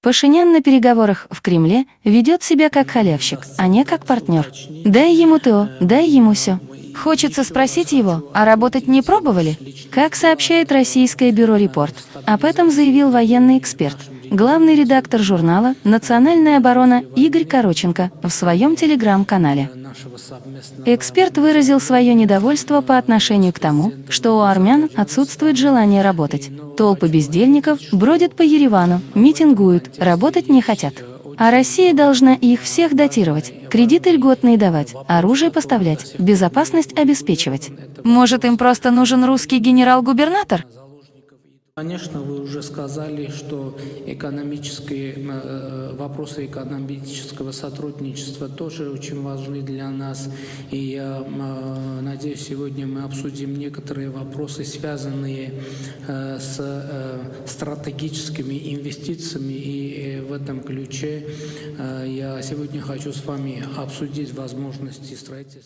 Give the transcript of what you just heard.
Пашинян на переговорах в Кремле ведет себя как халявщик, а не как партнер. Дай ему то, дай ему все. Хочется спросить его, а работать не пробовали? Как сообщает российское бюро «Репорт», об этом заявил военный эксперт, главный редактор журнала «Национальная оборона» Игорь Короченко в своем телеграм-канале. Эксперт выразил свое недовольство по отношению к тому, что у армян отсутствует желание работать. Толпы бездельников бродят по Еревану, митингуют, работать не хотят. А Россия должна их всех датировать, кредиты льготные давать, оружие поставлять, безопасность обеспечивать. Может, им просто нужен русский генерал-губернатор? Конечно, вы уже сказали, что экономические э, вопросы экономического сотрудничества тоже очень важны для нас. И я э, надеюсь, сегодня мы обсудим некоторые вопросы, связанные э, с стратегическими инвестициями. И в этом ключе я сегодня хочу с вами обсудить возможности строительства.